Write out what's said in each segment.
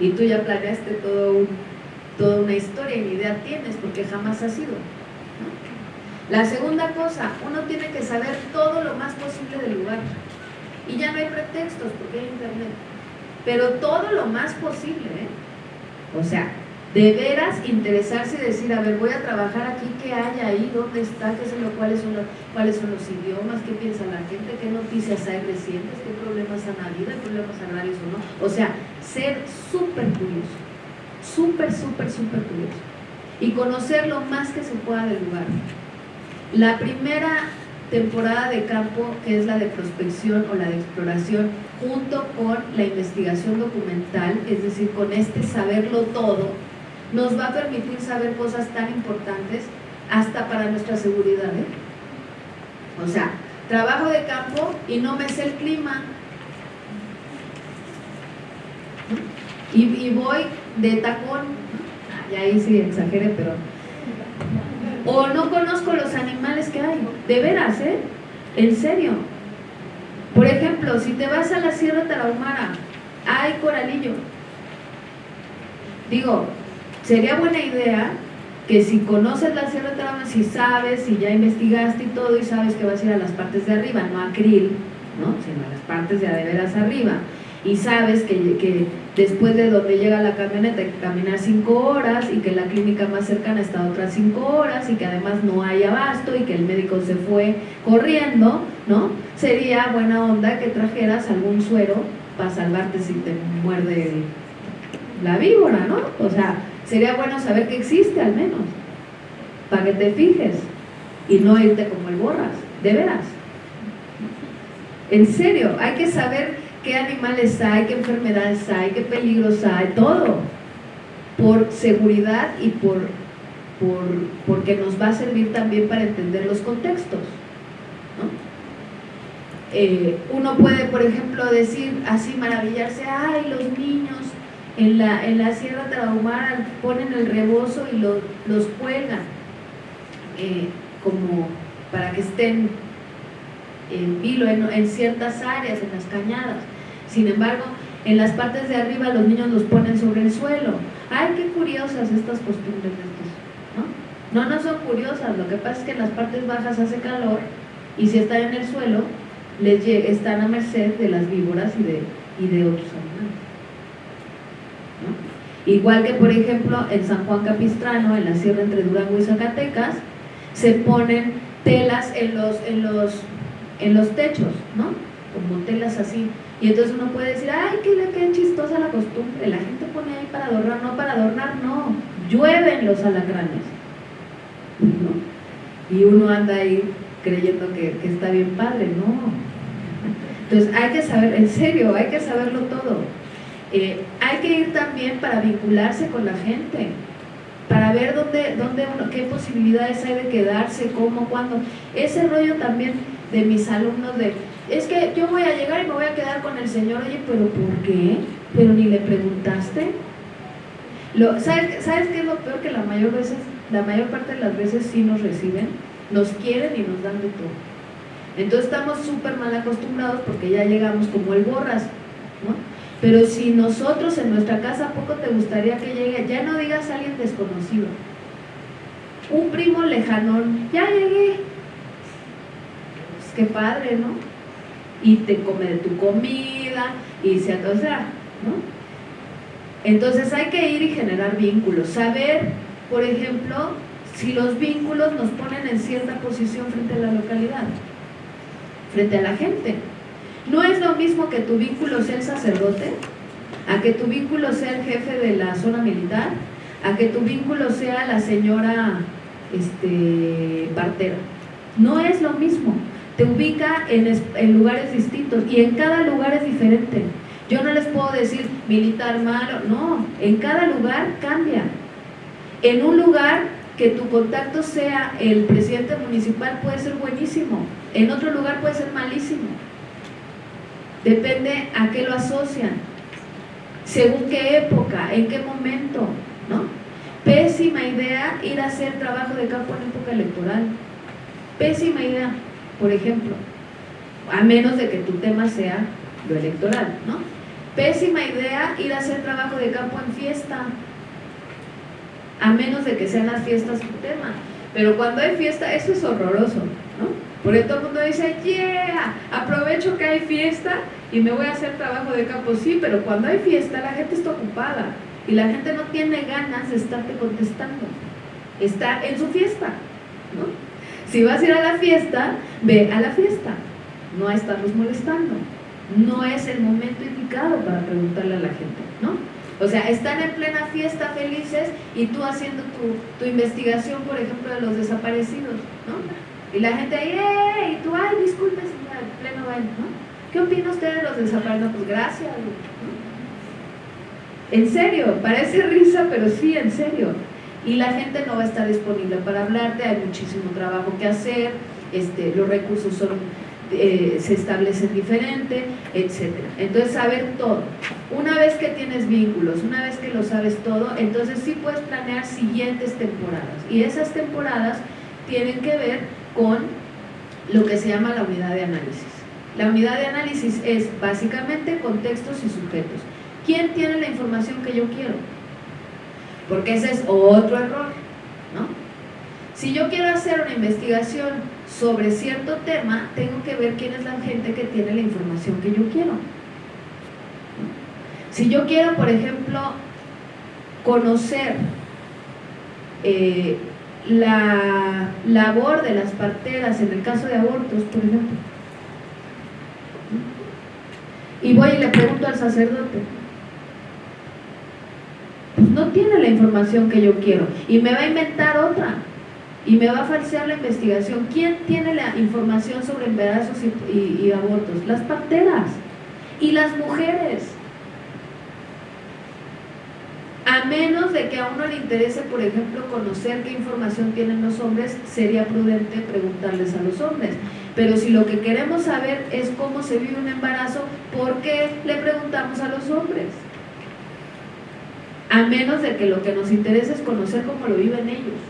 y tú ya planeaste todo toda una historia y ni idea tienes porque jamás has ido. La segunda cosa, uno tiene que saber todo lo más posible del lugar. Y ya no hay pretextos porque hay internet. Pero todo lo más posible, ¿eh? O sea, de veras interesarse y decir, a ver, voy a trabajar aquí, ¿qué hay ahí? ¿Dónde está? ¿Qué son lo, cuáles, son los, ¿Cuáles son los idiomas? ¿Qué piensa la gente? ¿Qué noticias hay recientes? ¿Qué problemas han habido? ¿Qué problemas agrarios o no? O sea, ser súper curioso, súper, súper, súper curioso. Y conocer lo más que se pueda del lugar. La primera temporada de campo, que es la de prospección o la de exploración, junto con la investigación documental, es decir, con este saberlo todo, nos va a permitir saber cosas tan importantes hasta para nuestra seguridad. ¿eh? O sea, trabajo de campo y no me sé el clima. Y, voy de tacón, y ahí sí exagere, pero... O no conozco los animales que hay, de veras, ¿eh? En serio. Por ejemplo, si te vas a la Sierra Tarahumara, hay coralillo. Digo, sería buena idea que si conoces la Sierra Tarahumara, si sabes, si ya investigaste y todo y sabes que vas a ir a las partes de arriba, no a Krill, ¿no? sino a las partes de a arriba, y sabes que, que, después de donde llega la camioneta hay que caminar cinco horas y que la clínica más cercana está otras cinco horas y que además no hay abasto y que el médico se fue corriendo, ¿no? Sería buena onda que trajeras algún suero para salvarte si te muerde la víbora, ¿no? O sea, sería bueno saber que existe al menos, para que te fijes y no irte como el borras, de veras. En serio, hay que saber qué animales hay, qué enfermedades hay, qué peligros hay, todo, por seguridad y por, por porque nos va a servir también para entender los contextos. Eh, uno puede, por ejemplo, decir así, maravillarse, ay, los niños en la, en la Sierra Tarahumara ponen el rebozo y los cuelgan eh, como para que estén en vilo en, ciertas áreas, en las cañadas. Sin embargo, en las partes de arriba los niños los ponen sobre el suelo. ¡Ay, qué curiosas estas costumbres ¿no? No, no son curiosas, lo que pasa es que en las partes bajas hace calor y si están en el suelo, les están a merced de las víboras y de, y de otros animales. Igual que, por ejemplo, en San Juan Capistrano, en la sierra entre Durango y Zacatecas, se ponen telas en los, en los, en los techos, ¿no? Como telas así. Y entonces uno puede decir, ay, qué, qué chistosa la costumbre, la gente pone ahí para adornar, no para adornar, no, llueven los alacranes. ¿no? Y uno anda ahí creyendo que, que está bien padre, no. Entonces hay que saber, en serio, hay que saberlo todo. Eh, hay que ir también para vincularse con la gente, para ver dónde, dónde qué posibilidades hay de quedarse, cómo, cuándo. Ese rollo también de mis alumnos de, es que yo voy a llegar y me voy a quedar con el Señor, oye, pero ¿por qué? ¿Pero ni le preguntaste? Lo, ¿sabes, ¿Sabes qué es lo peor? Que la mayor, veces, la mayor parte de las veces sí nos reciben, nos quieren y nos dan de todo. Entonces estamos súper mal acostumbrados porque ya llegamos como el borras, ¿no? Pero si nosotros en nuestra casa, poco te gustaría que llegue? Ya no digas a alguien desconocido. Un primo lejanón, ya llegué. Pues qué padre, ¿no? Y te come de tu comida, y se o sea, ¿no? Entonces hay que ir y generar vínculos. Saber, por ejemplo, si los vínculos nos ponen en cierta posición frente a la localidad, frente a la gente. No es lo mismo que tu vínculo sea el sacerdote, a que tu vínculo sea el jefe de la zona militar, a que tu vínculo sea la señora este, partera. No es lo mismo. Te ubica en, en lugares distintos y en cada lugar es diferente. Yo no les puedo decir militar malo, no, en cada lugar cambia. En un lugar que tu contacto sea el presidente municipal puede ser buenísimo, en otro lugar puede ser malísimo. Depende a qué lo asocian, según qué época, en qué momento, ¿no? Pésima idea ir a hacer trabajo de campo en época electoral. Pésima idea, por ejemplo, a menos de que tu tema sea lo electoral, ¿no? Pésima idea ir a hacer trabajo de campo en fiesta, a menos de que sean las fiestas tu tema. Pero cuando hay fiesta, eso es horroroso. Porque todo el mundo dice, yeah, aprovecho que hay fiesta y me voy a hacer trabajo de campo. Sí, pero cuando hay fiesta la gente está ocupada y la gente no tiene ganas de estarte contestando. Está en su fiesta, ¿no? Si vas a ir a la fiesta, ve a la fiesta, no a estarlos molestando. No es el momento indicado para preguntarle a la gente, ¿no? O sea, están en plena fiesta felices y tú haciendo tu, investigación, por ejemplo, de los desaparecidos, ¿no? Y la gente ahí, ¡eh! Y tú, ¡ay, disculpe, en pleno baile, ¿no? ¿Qué opina usted de los desaparecidos? Pues gracias, En serio, parece risa, pero sí, en serio. Y la gente no va a estar disponible para hablarte, hay muchísimo trabajo que hacer, este, los recursos son eh, se establecen diferente, etc. Entonces, saber todo. Una vez que tienes vínculos, una vez que lo sabes todo, entonces sí puedes planear siguientes temporadas. Y esas temporadas tienen que ver con lo que se llama la unidad de análisis. La unidad de análisis es básicamente contextos y sujetos. ¿Quién tiene la información que yo quiero? Porque ese es otro error, ¿no? Si yo quiero hacer una investigación sobre cierto tema, tengo que ver quién es la gente que tiene la información que yo quiero. Si yo quiero, por ejemplo, conocer eh, la labor de las parteras en el caso de abortos, por ejemplo, y voy y le pregunto al sacerdote, pues no tiene la información que yo quiero y me va a inventar otra y me va a falsear la investigación. ¿Quién tiene la información sobre embarazos y, abortos? Las parteras y las mujeres. A menos de que a uno le interese, por ejemplo, conocer qué información tienen los hombres, sería prudente preguntarles a los hombres. Pero si lo que queremos saber es cómo se vive un embarazo, ¿por qué le preguntamos a los hombres? A menos de que lo que nos interese es conocer cómo lo viven ellos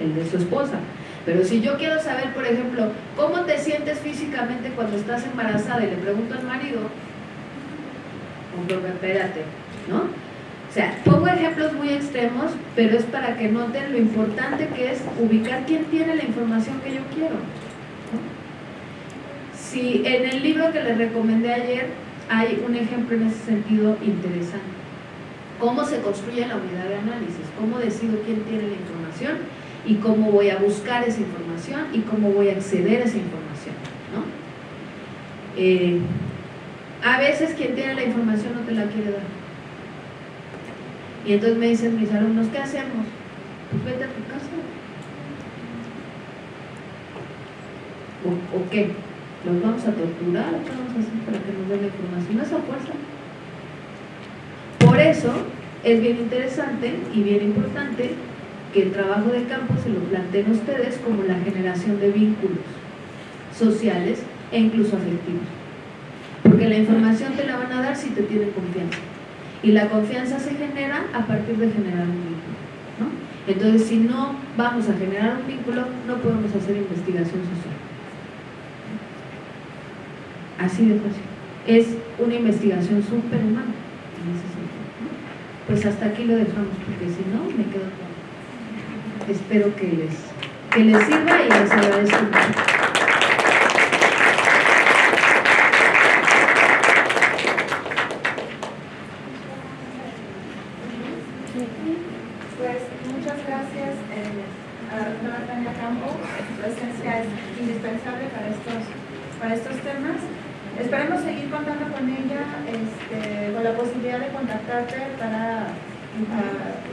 el de su esposa. Pero si yo quiero saber, por ejemplo, cómo te sientes físicamente cuando estás embarazada y le pregunto al marido, espérate, ¿no? O sea, pongo ejemplos muy extremos, pero es para que noten lo importante que es ubicar quién tiene la información que yo quiero. Si en el libro que les recomendé ayer hay un ejemplo en ese sentido interesante. ¿Cómo se construye la unidad de análisis? ¿Cómo decido quién tiene la información? y cómo voy a buscar esa información y cómo voy a acceder a esa información. ¿no? Eh, a veces quien tiene la información no te la quiere dar. Y entonces me dicen mis alumnos, ¿qué hacemos? Pues vete a tu casa. ¿O, qué? ¿Los vamos a torturar? ¿Qué vamos a hacer para que nos den la información? Esa fuerza. Por eso es bien interesante y bien importante que el trabajo de campo se lo planteen ustedes como la generación de vínculos sociales e incluso afectivos. Porque la información te la van a dar si te tienen confianza. Y la confianza se genera a partir de generar un vínculo. Entonces, si no vamos a generar un vínculo, no podemos hacer investigación social. Así de fácil. Es una investigación superhumana en ese sentido. Pues hasta aquí lo dejamos, porque si no, me quedo con espero que les, que les sirva y les agradezco mucho. Pues muchas gracias eh, a la doctora Tania Campo, su presencia es indispensable para estos, para estos temas. Esperemos seguir contando con ella, este, con la posibilidad de contactarte para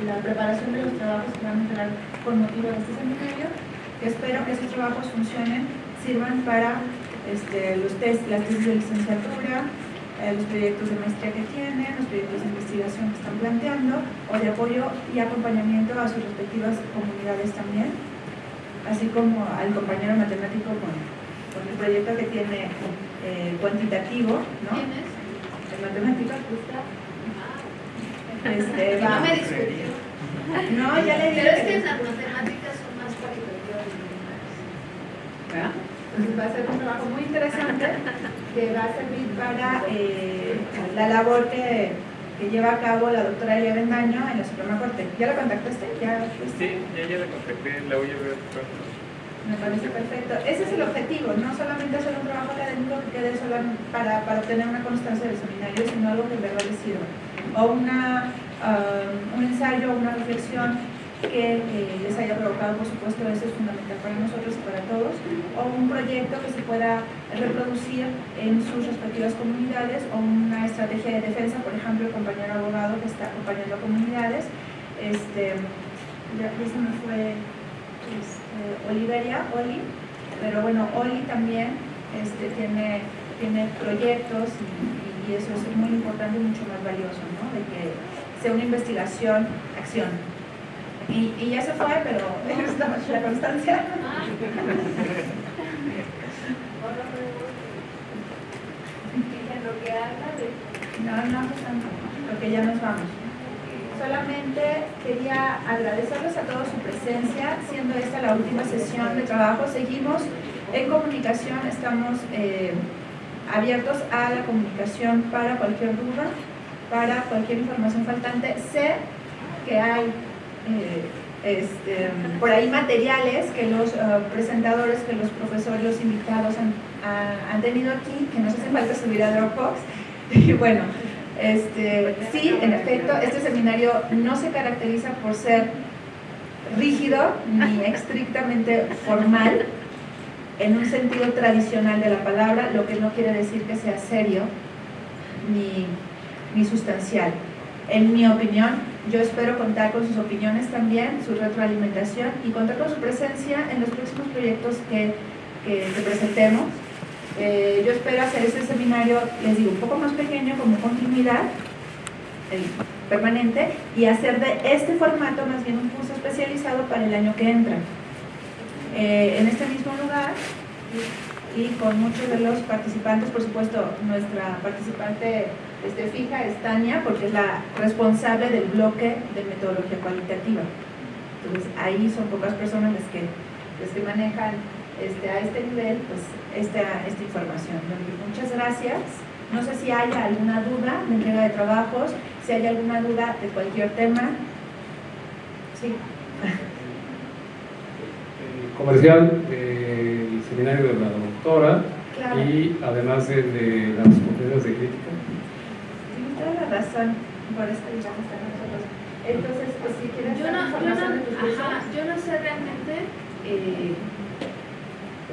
la preparación de los trabajos que van a entrar con motivo de este seminario, espero que esos trabajos funcionen, sirvan para este, los test, las tesis de licenciatura, eh, los proyectos de maestría que tienen, los proyectos de investigación que están planteando, o de apoyo y acompañamiento a sus respectivas comunidades también, así como al compañero matemático con, con el proyecto que tiene eh, cuantitativo, ¿no? ¿Quién es? Este, no me discutió. No, ya le dije. Pero es que las matemáticas son más cualitativas Entonces va a ser un trabajo muy interesante que va a servir para eh, la labor que, que, lleva a cabo la doctora Elia Bendaño en la Suprema Corte. ¿Ya la contactaste? ¿Ya Sí, ya, ya la contacté, la voy a ver pronto. Me parece perfecto. Ese es el objetivo, no solamente hacer un trabajo académico que quede solo para, para obtener una constancia del seminario, sino algo que en verdad les sirva. O una, un ensayo, una reflexión que les haya provocado, por supuesto, eso es fundamental para nosotros y para todos, o un proyecto que se pueda reproducir en sus respectivas comunidades, o una estrategia de defensa, por ejemplo, el compañero abogado que está acompañando a comunidades, este, ya, se me fue este, Oliveria, Oli, pero bueno, Oli también este, tiene, tiene proyectos y, eso es muy importante y mucho más valioso. De que sea una investigación, acción. Y, y ya se fue, pero la constancia. No, no, porque ya nos vamos. Solamente quería agradecerles a todos su presencia, siendo esta la última sesión de trabajo. Seguimos en comunicación, estamos eh, abiertos a la comunicación para cualquier duda, para cualquier información faltante. Sé que hay eh, este, por ahí materiales que los eh, presentadores, que los profesores, los invitados han, han, tenido aquí, que nos hace falta subir a Dropbox. Y bueno, este, sí, en efecto, este seminario no se caracteriza por ser rígido ni estrictamente formal en un sentido tradicional de la palabra, lo que no quiere decir que sea serio ni, ni sustancial. En mi opinión, yo espero contar con sus opiniones también, su retroalimentación y contar con su presencia en los próximos proyectos que, que, presentemos. Eh, yo espero hacer este seminario, les digo, un poco más pequeño como continuidad permanente y hacer de este formato más bien un curso especializado para el año que entra. Eh, en este mismo lugar y con muchos de los participantes, por supuesto, nuestra participante este, fija es Tania, porque es la responsable del bloque de metodología cualitativa. Entonces, ahí son pocas personas las que, las que manejan este, a este nivel pues, esta, esta información. Muchas gracias. No sé si hay alguna duda de entrega de trabajos, si hay alguna duda de cualquier tema. Sí. Comercial, eh, el seminario de la doctora y además de, de las conferencias de crítica razón por esto digamos a nosotros. Entonces, pues si quieres yo no, yo no, ajá, yo no sé realmente eh,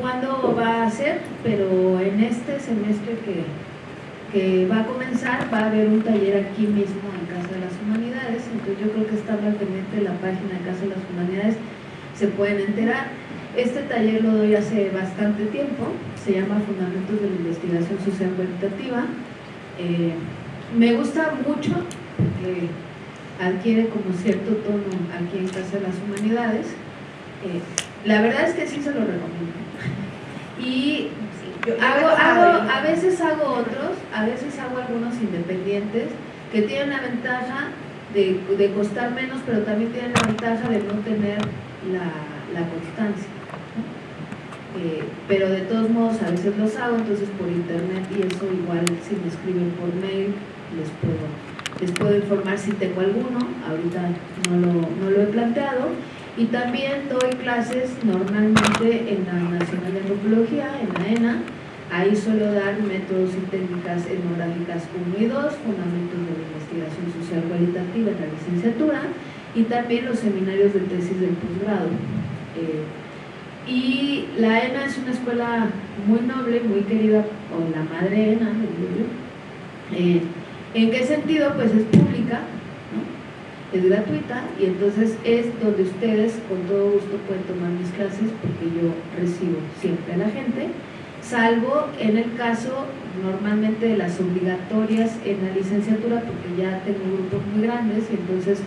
cuándo va a ser, pero en este semestre que, que va a comenzar va a haber un taller aquí mismo en Casa de las Humanidades, entonces yo creo que estando al pendiente de la página de Casa de las Humanidades se pueden enterar. Este taller lo doy hace bastante tiempo, se llama Fundamentos de la Investigación Social Cualitativa. Eh, me gusta mucho porque adquiere como cierto tono aquí en Casa de las Humanidades. Eh, la verdad es que sí se lo recomiendo. Y hago, hago, a veces hago otros, a veces hago algunos independientes que tienen la ventaja de, de costar menos, pero también tienen la ventaja de no tener la, la constancia. Eh, pero de todos modos a veces los hago, entonces por internet y eso igual si me escriben por mail les puedo, les puedo informar si tengo alguno, ahorita no lo, no lo he planteado. Y también doy clases normalmente en la Nacional de Antropología, en la ENA, ahí suelo dar métodos y técnicas etnográficas 1 y 2, fundamentos de la investigación social cualitativa en la licenciatura y también los seminarios de tesis del posgrado. Eh, y la ENA es una escuela muy noble, muy querida por la madre ENA, eh, ¿En qué sentido? Pues es pública, es gratuita y entonces es donde ustedes con todo gusto pueden tomar mis clases porque yo recibo siempre a la gente, salvo en el caso normalmente de las obligatorias en la licenciatura porque ya tengo grupos muy grandes y entonces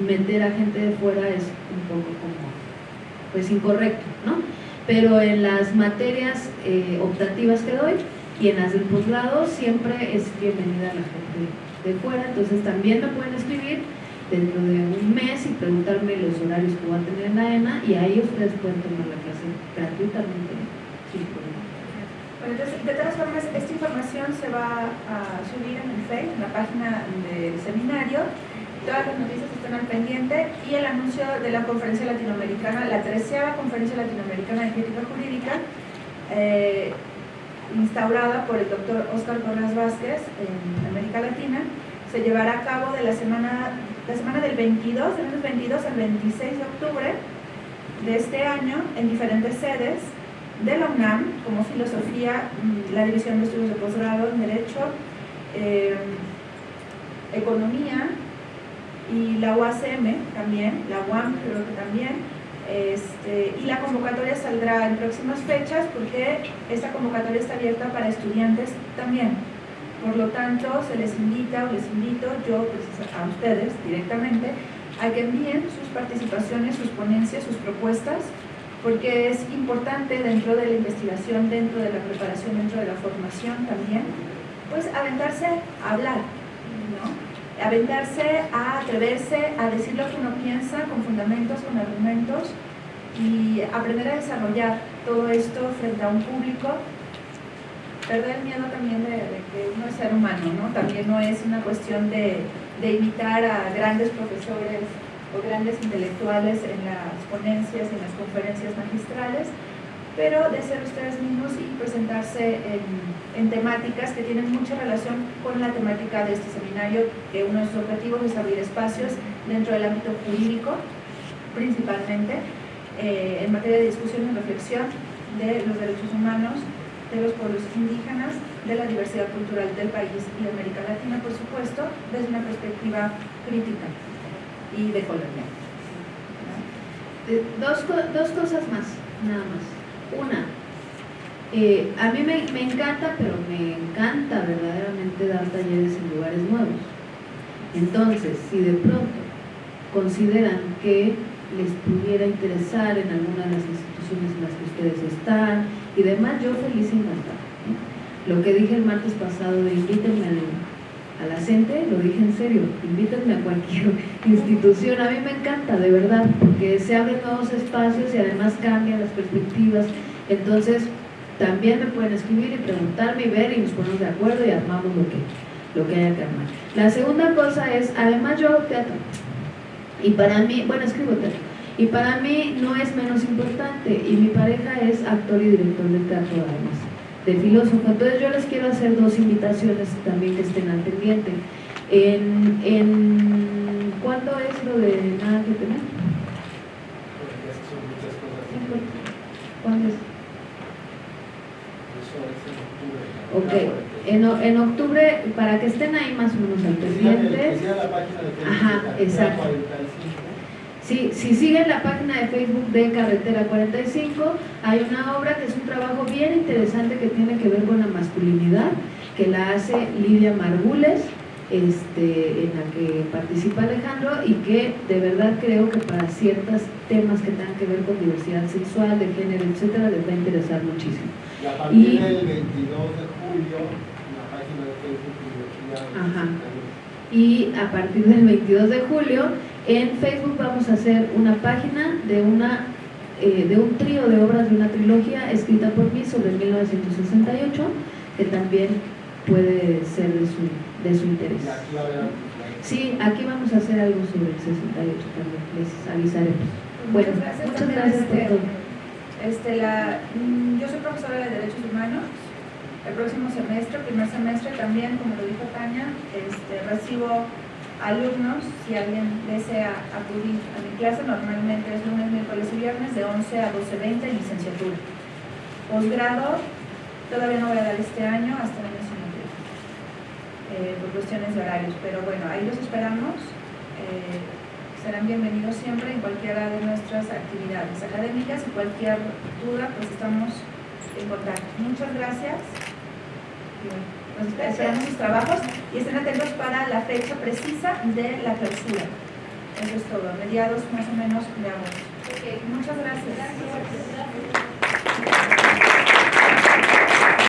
meter a gente de fuera es un poco como pues incorrecto, ¿no? Pero en las materias eh, optativas que doy, y en las del posgrado siempre es bienvenida la gente de fuera, entonces también me pueden escribir dentro de un mes y preguntarme los horarios que voy a tener en la ENA y ahí ustedes pueden tomar la clase gratuitamente Pues Bueno, entonces, de todas formas, esta información se va a subir en el Facebook, en la página del seminario. Todas las noticias están al pendiente y el anuncio de la conferencia latinoamericana, la treceava conferencia latinoamericana de crítica jurídica, eh, instaurada por el doctor Oscar Corras Vázquez en América Latina, se llevará a cabo de la semana, la semana del 22, del 22 al 26 de octubre de este año en diferentes sedes de la UNAM, como filosofía, la división de estudios de posgrado en Derecho, eh, Economía y la UACM también, la UAM creo que también, este, y la convocatoria saldrá en próximas fechas porque esta convocatoria está abierta para estudiantes también. Por lo tanto, se les invita o les invito yo pues, a ustedes directamente a que envíen sus participaciones, sus ponencias, sus propuestas, porque es importante dentro de la investigación, dentro de la preparación, dentro de la formación también, pues aventarse a hablar, ¿no? Aventarse a atreverse a decir lo que uno piensa con fundamentos, con argumentos y aprender a desarrollar todo esto frente a un público perder miedo también de, que uno es ser humano, ¿no? También no es una cuestión de, de imitar a grandes profesores o grandes intelectuales en las ponencias, en las conferencias magistrales, pero de ser ustedes mismos y presentarse en, en, temáticas que tienen mucha relación con la temática de este seminario, que uno de sus objetivos es abrir espacios dentro del ámbito jurídico, principalmente, eh, en materia de discusión y reflexión de los derechos humanos de los pueblos indígenas, de la diversidad cultural del país y de América Latina, por supuesto, desde una perspectiva crítica y de colonia. Dos, dos cosas más, nada más. Una, eh, a mí me, me, encanta, pero me encanta verdaderamente dar talleres en lugares nuevos. Entonces, si de pronto consideran que les pudiera interesar en alguna de las instituciones en las que ustedes están, y demás, yo feliz y encantada. Lo que dije el martes pasado de invítenme a lo dije en serio, invítenme a cualquier institución, a mí me encanta, de verdad, porque se abren nuevos espacios y además cambian las perspectivas, entonces también me pueden escribir y preguntarme y ver y nos ponemos de acuerdo y armamos lo que, lo que haya que armar. La segunda cosa es, además yo hago teatro, y para mí, bueno, escribo teatro, y para mí no es menos importante, y mi pareja es actor y director de teatro además, de filósofo. Entonces yo les quiero hacer dos invitaciones también que estén al pendiente. En, en, ¿Cuándo es lo de nada que tener? ¿Cuándo es? Ok, en, en, octubre, para que estén ahí más o menos al pendiente. Ajá, exacto. Si, si siguen la página de Facebook de Carretera 45, hay una obra que es un trabajo bien interesante que tiene que ver con la masculinidad, que la hace Lidia Margules, este, en la que participa Alejandro y que de verdad creo que para ciertos temas que tengan que ver con diversidad sexual, de género, etcétera, les va a interesar muchísimo. Y a partir y, del 22 de julio, en la página de Facebook Ajá. Y a partir del 22 de julio en Facebook vamos a hacer una página de, una, eh, de un trío de obras de una trilogía escrita por mí sobre 1968, que también puede ser de su, de su interés. Sí, aquí vamos a hacer algo sobre el 68 también, les avisaremos. Bueno, muchas gracias, por este, todo. Este, la, mm, yo soy profesora de Derechos Humanos. El próximo semestre, primer semestre, también, como lo dijo Tania, este, recibo alumnos, si alguien desea acudir a mi clase, normalmente es lunes, miércoles y viernes de 11 a 12.20 en licenciatura. Posgrado, todavía no voy a dar este año hasta el año siguiente, eh, por cuestiones de horarios, pero bueno, ahí los esperamos. Eh, serán bienvenidos siempre en cualquiera de nuestras actividades académicas y cualquier duda, pues estamos en contacto. Muchas gracias nos esperamos sus trabajos y estén atentos para la fecha precisa de la clausura. Eso es todo, mediados más o menos de agosto. Okay. Muchas gracias. gracias.